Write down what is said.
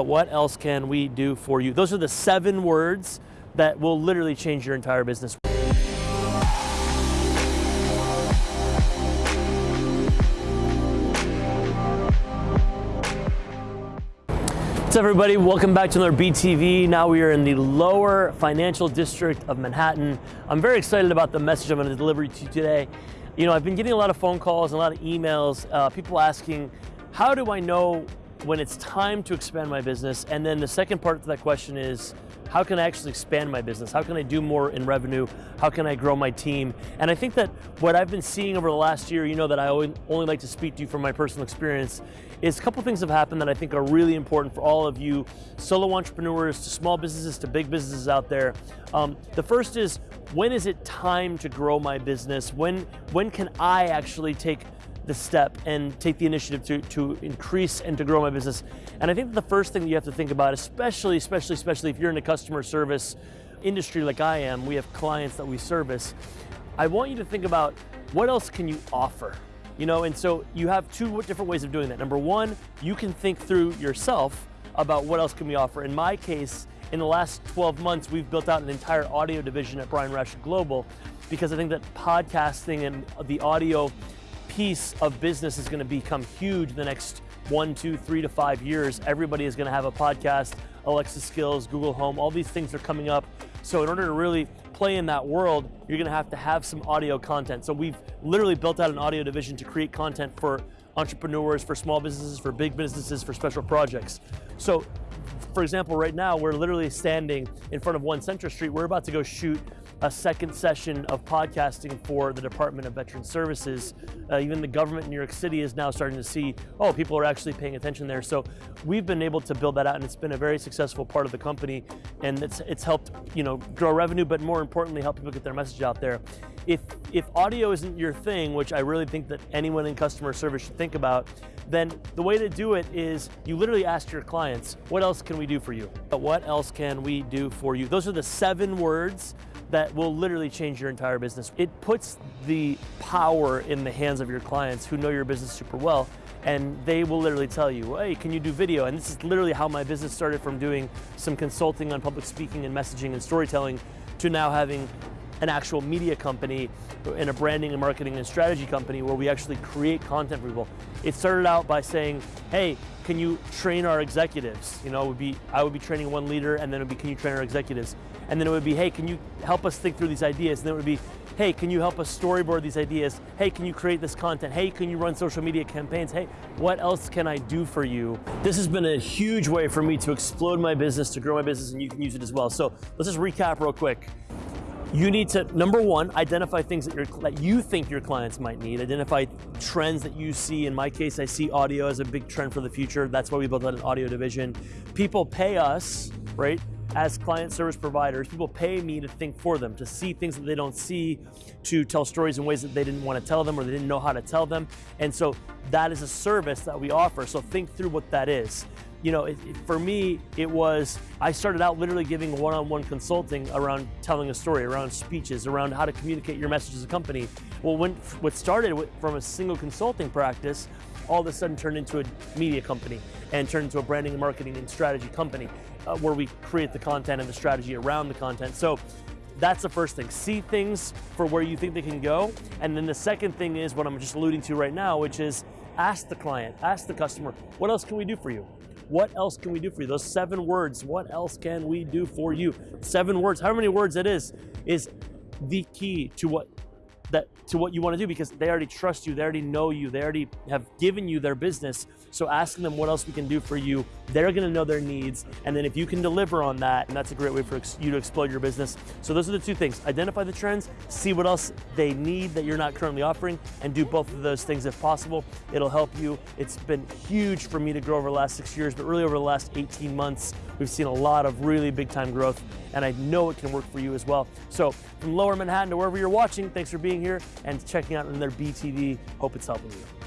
What else can we do for you? Those are the seven words that will literally change your entire business. What's up everybody? Welcome back to another BTV. Now we are in the lower financial district of Manhattan. I'm very excited about the message I'm going to deliver to you today. You know, I've been getting a lot of phone calls and a lot of emails, uh, people asking, how do I know when it's time to expand my business? And then the second part to that question is, how can I actually expand my business? How can I do more in revenue? How can I grow my team? And I think that what I've been seeing over the last year, you know that I only like to speak to you from my personal experience, is a couple things have happened that I think are really important for all of you solo entrepreneurs to small businesses to big businesses out there. Um, the first is, when is it time to grow my business? When, when can I actually take the step and take the initiative to, to increase and to grow my business. And I think the first thing you have to think about, especially, especially, especially if you're in a customer service industry like I am, we have clients that we service, I want you to think about what else can you offer? You know, and so you have two different ways of doing that. Number one, you can think through yourself about what else can we offer. In my case, in the last 12 months, we've built out an entire audio division at Brian Rashid Global because I think that podcasting and the audio piece of business is going to become huge in the next one, two, three to five years. Everybody is going to have a podcast, Alexa skills, Google Home, all these things are coming up. So in order to really play in that world, you're going to have to have some audio content. So we've literally built out an audio division to create content for entrepreneurs, for small businesses, for big businesses, for special projects. So for example, right now we're literally standing in front of One Centre Street. We're about to go shoot a second session of podcasting for the Department of Veteran Services. Uh, even the government in New York City is now starting to see, oh, people are actually paying attention there. So we've been able to build that out and it's been a very successful part of the company and it's, it's helped you know, grow revenue, but more importantly, help people get their message out there. If, if audio isn't your thing, which I really think that anyone in customer service should think about, then the way to do it is you literally ask your clients, what else can we do for you? But what else can we do for you? Those are the seven words that will literally change your entire business. It puts the power in the hands of your clients who know your business super well and they will literally tell you, hey, can you do video? And this is literally how my business started from doing some consulting on public speaking and messaging and storytelling to now having an actual media company and a branding and marketing and strategy company where we actually create content for people. It started out by saying, hey, can you train our executives? You know, would be I would be training one leader and then it would be, can you train our executives? And then it would be, hey, can you help us think through these ideas? And then it would be, hey, can you help us storyboard these ideas? Hey, can you create this content? Hey, can you run social media campaigns? Hey, what else can I do for you? This has been a huge way for me to explode my business, to grow my business, and you can use it as well. So let's just recap real quick. You need to, number one, identify things that, that you think your clients might need. Identify trends that you see. In my case, I see audio as a big trend for the future. That's why we built out an audio division. People pay us, right, as client service providers, people pay me to think for them, to see things that they don't see, to tell stories in ways that they didn't want to tell them or they didn't know how to tell them. And so that is a service that we offer. So think through what that is you know, it, it, for me, it was, I started out literally giving one-on-one -on -one consulting around telling a story, around speeches, around how to communicate your message as a company. Well, when, what started with, from a single consulting practice, all of a sudden turned into a media company and turned into a branding and marketing and strategy company uh, where we create the content and the strategy around the content. So that's the first thing. See things for where you think they can go. And then the second thing is what I'm just alluding to right now, which is ask the client, ask the customer, what else can we do for you? What else can we do for you? Those seven words, what else can we do for you? Seven words, however many words it is, is the key to what that to what you want to do because they already trust you, they already know you, they already have given you their business. So asking them what else we can do for you, they're going to know their needs. And then if you can deliver on that, and that's a great way for you to explode your business. So those are the two things. Identify the trends, see what else they need that you're not currently offering, and do both of those things if possible. It'll help you. It's been huge for me to grow over the last six years, but really over the last 18 months, we've seen a lot of really big time growth, and I know it can work for you as well. So from lower Manhattan to wherever you're watching, thanks for being here and checking out another BTV. Hope it's helping you.